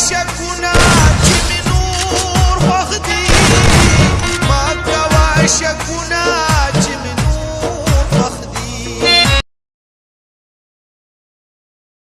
ش